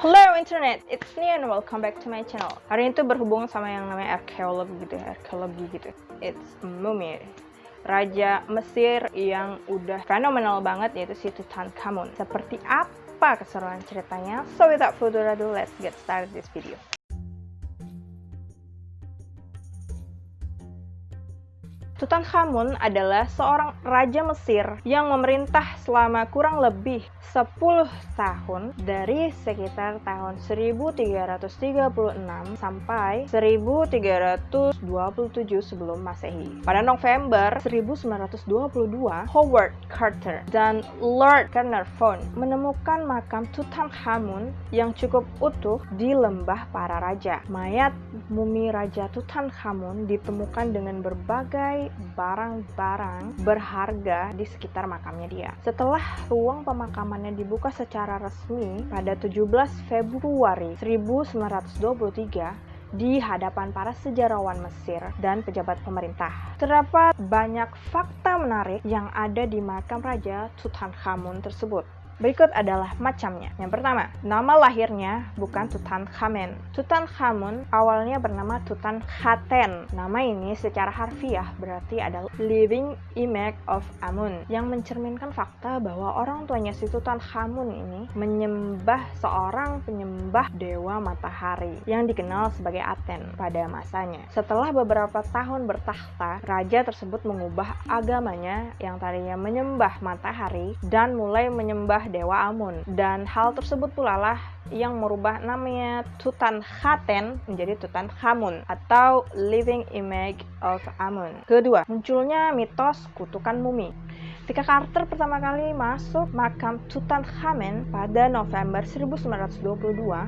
Hello internet, it's me and welcome back to my channel. Hari ini tuh berhubung sama yang namanya arkeologi gitu ya, arkeologi gitu. It's mummy. Raja Mesir yang udah fenomenal banget yaitu si Tutankhamun. Seperti apa keseruan ceritanya? So without further ado, let's get started this video. Tutankhamun adalah seorang raja Mesir yang memerintah selama kurang lebih 10 tahun dari sekitar tahun 1336 sampai 1327 sebelum Masehi. Pada November 1922, Howard Carter dan Lord Carnarvon menemukan makam Tutankhamun yang cukup utuh di lembah para raja. Mayat mumi Raja Tutankhamun ditemukan dengan berbagai barang-barang berharga di sekitar makamnya dia. Setelah ruang pemakamannya dibuka secara resmi pada 17 Februari 1923, di hadapan para sejarawan Mesir dan pejabat pemerintah. Terdapat banyak fakta menarik yang ada di makam Raja Tutankhamun tersebut. Berikut adalah macamnya. Yang pertama, nama lahirnya bukan Tutankhamen. Tutankhamun awalnya bernama Tutankhaten. Nama ini secara harfiah berarti adalah living image of Amun yang mencerminkan fakta bahwa orang tuanya si Tutankhamun ini menyembah seorang penyembah dewa matahari yang dikenal sebagai Aten pada masanya. Setelah beberapa tahun bertahta, raja tersebut mengubah agamanya yang tadinya menyembah matahari dan mulai menyembah dewa Amun dan hal tersebut pula lah yang merubah namanya Tutankhaten menjadi Tutankhamun atau Living Image of Amun. Kedua, munculnya mitos kutukan mumi. Ketika Carter pertama kali masuk makam Tutankhamen pada November 1922,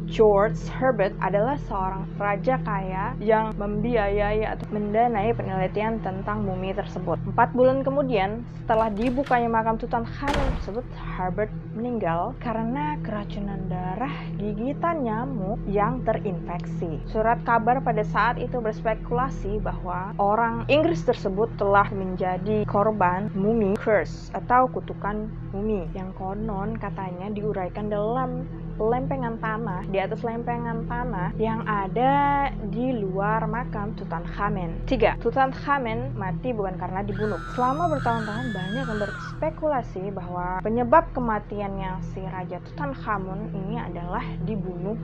George Herbert adalah seorang raja kaya yang membiayai atau mendanai penelitian tentang mumi tersebut. Empat bulan kemudian, setelah dibukanya makam Tutankhamen tersebut, Herbert meninggal karena keracunan darah gigitan nyamuk yang terinfeksi. Surat kabar pada saat itu berspekulasi bahwa orang Inggris tersebut telah menjadi korban mumi curse atau kutukan mumi yang konon katanya diuraikan dalam lempengan tanah di atas lempengan tanah yang ada di luar makam Tutankhamen. 3. Tutankhamen mati bukan karena dibunuh. Selama bertahun-tahun banyak yang berspekulasi bahwa penyebab kematiannya si Raja Tutankhamun ini adalah dibunuh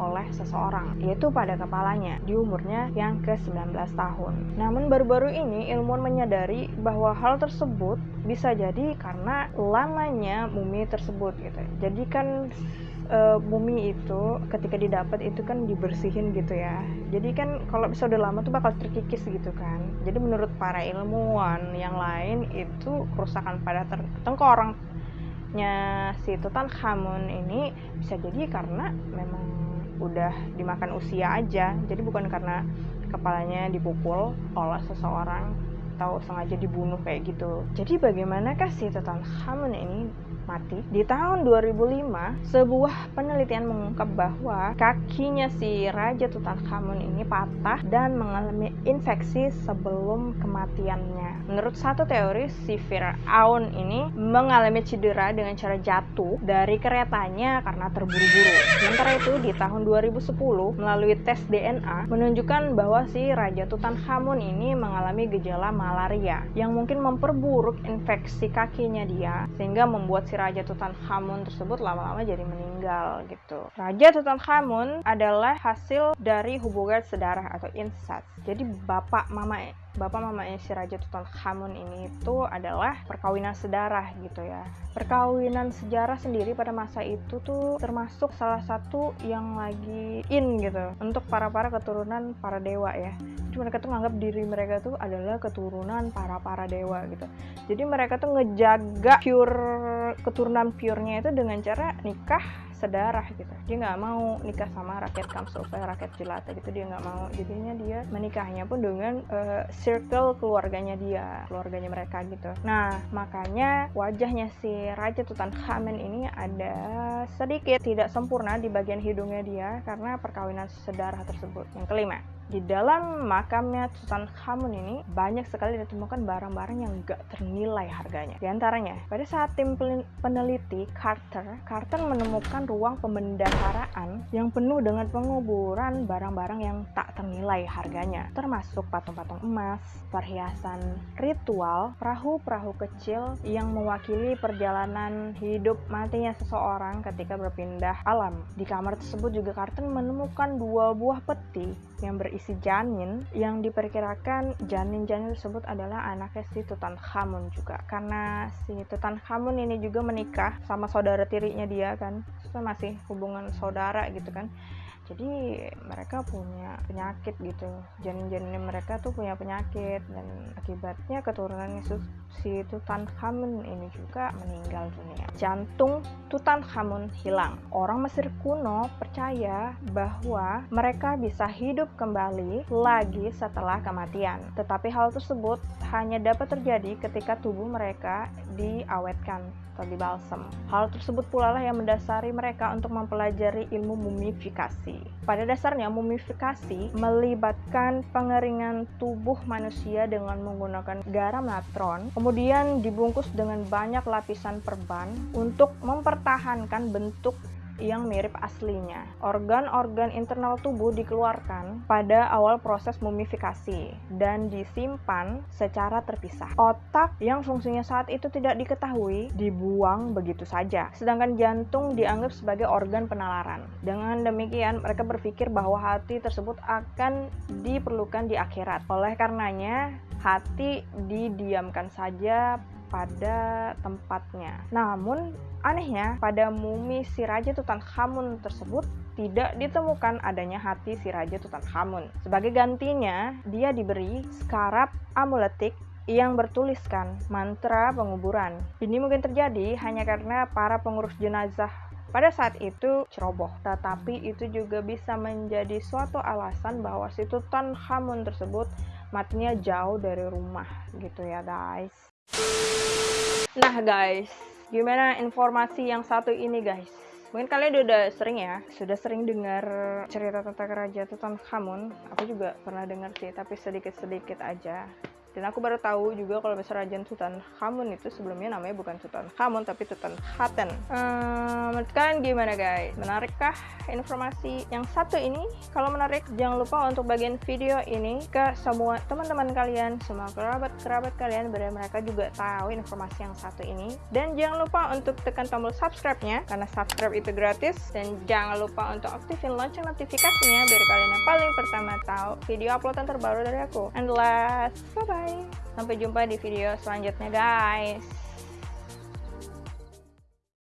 oleh seseorang, yaitu pada kepalanya di umurnya yang ke-19 tahun. Namun baru-baru ini ilmuwan menyadari bahwa hal tersebut bisa jadi karena lamanya mumi tersebut gitu. Jadi kan uh, mumi itu ketika didapat itu kan dibersihin gitu ya jadi kan kalau bisa udah lama tuh bakal terkikis gitu kan jadi menurut para ilmuwan yang lain itu kerusakan pada tengkorongnya si Tutankhamun ini bisa jadi karena memang udah dimakan usia aja jadi bukan karena kepalanya dipukul oleh seseorang atau sengaja dibunuh kayak gitu. Jadi bagaimanakah si Tutankhamun ini mati? Di tahun 2005, sebuah penelitian mengungkap bahwa kakinya si Raja Tutankhamun ini patah dan mengalami infeksi sebelum kematiannya. Menurut satu teori, si Fir'aun ini mengalami cedera dengan cara jatuh dari keretanya karena terburu-buru. Sementara itu, di tahun 2010, melalui tes DNA, menunjukkan bahwa si Raja Tutankhamun ini mengalami gejala malaria yang mungkin memperburuk infeksi kakinya dia sehingga membuat si Raja Tutankhamun tersebut lama-lama jadi meninggal gitu. Raja Tutankhamun adalah hasil dari hubungan sedarah atau incest. Jadi bapak mama bapak mamanya si Raja Tutankhamun ini itu adalah perkawinan sedarah gitu ya. Perkawinan sejarah sendiri pada masa itu tuh termasuk salah satu yang lagi in gitu untuk para-para keturunan para dewa ya. Mereka tuh nganggap diri mereka tuh adalah keturunan para-para dewa gitu. Jadi mereka tuh ngejaga pure keturunan purenya itu dengan cara nikah sedarah gitu. Dia nggak mau nikah sama rakyat Kamsofa rakyat jelata gitu. Dia nggak mau. Jadinya dia menikahnya pun dengan uh, circle keluarganya dia keluarganya mereka gitu. Nah makanya wajahnya si Raja Tutankhamen ini ada sedikit tidak sempurna di bagian hidungnya dia karena perkawinan sedarah tersebut yang kelima Di dalam makamnya Tutankhamun ini banyak sekali ditemukan barang-barang yang gak ternilai harganya. Di antaranya, pada saat tim peneliti Carter, Carter menemukan ruang pembendaharaan yang penuh dengan penguburan barang-barang yang tak ternilai harganya, termasuk patung-patung emas, perhiasan ritual, perahu-perahu kecil yang mewakili perjalanan hidup matinya seseorang ketika berpindah alam. Di kamar tersebut juga Carter menemukan dua buah peti yang berisi janin yang diperkirakan janin-janin tersebut adalah anaknya si Tutankhamun juga. Karena si Tutankhamun ini juga menikah sama saudara tirinya dia kan. Masih hubungan saudara gitu kan jadi mereka punya penyakit gitu janin-janin mereka tuh punya penyakit dan akibatnya keturunan Yesus si Tutankhamun ini juga meninggal dunia jantung Tutankhamun hilang orang Mesir kuno percaya bahwa mereka bisa hidup kembali lagi setelah kematian tetapi hal tersebut hanya dapat terjadi ketika tubuh mereka diawetkan atau dibalsem. Hal tersebut pula lah yang mendasari mereka untuk mempelajari ilmu mumifikasi. Pada dasarnya, mumifikasi melibatkan pengeringan tubuh manusia dengan menggunakan garam natron, kemudian dibungkus dengan banyak lapisan perban untuk mempertahankan bentuk yang mirip aslinya. Organ-organ internal tubuh dikeluarkan pada awal proses mumifikasi dan disimpan secara terpisah. Otak yang fungsinya saat itu tidak diketahui dibuang begitu saja, sedangkan jantung dianggap sebagai organ penalaran. Dengan demikian, mereka berpikir bahwa hati tersebut akan diperlukan di akhirat. Oleh karenanya, hati didiamkan saja pada tempatnya. Namun, anehnya pada mumi si Raja Tutankhamun tersebut tidak ditemukan adanya hati si Raja Tutankhamun. Sebagai gantinya, dia diberi skarab amuletik yang bertuliskan mantra penguburan. Ini mungkin terjadi hanya karena para pengurus jenazah pada saat itu ceroboh, tetapi itu juga bisa menjadi suatu alasan bahwa si Tutankhamun tersebut matinya jauh dari rumah gitu ya guys. Nah guys, gimana informasi yang satu ini guys? Mungkin kalian udah sering ya, sudah sering dengar cerita tentang Raja Tutankhamun. Aku juga pernah dengar sih, tapi sedikit-sedikit aja. Dan aku baru tahu juga kalau besar Raja Tutankhamun itu sebelumnya namanya bukan Tutankhamun tapi Tutankhaten. Hmm, menurut kalian gimana guys? Menarikkah informasi yang satu ini? Kalau menarik, jangan lupa untuk bagian video ini ke semua teman-teman kalian, semua kerabat-kerabat kalian biar mereka juga tahu informasi yang satu ini. Dan jangan lupa untuk tekan tombol subscribe-nya karena subscribe itu gratis. Dan jangan lupa untuk aktifin lonceng notifikasinya biar kalian yang paling pertama tahu video uploadan terbaru dari aku. And last, bye-bye! Sampai jumpa di video selanjutnya guys.